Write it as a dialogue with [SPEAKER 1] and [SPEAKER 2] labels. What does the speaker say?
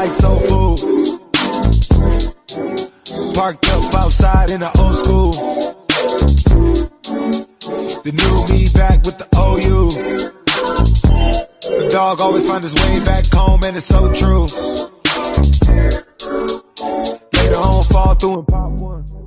[SPEAKER 1] like soul food. Parked up outside in the old school. The new me back with the OU. The dog always find his way back home, and it's so true. Later on, fall through and pop one.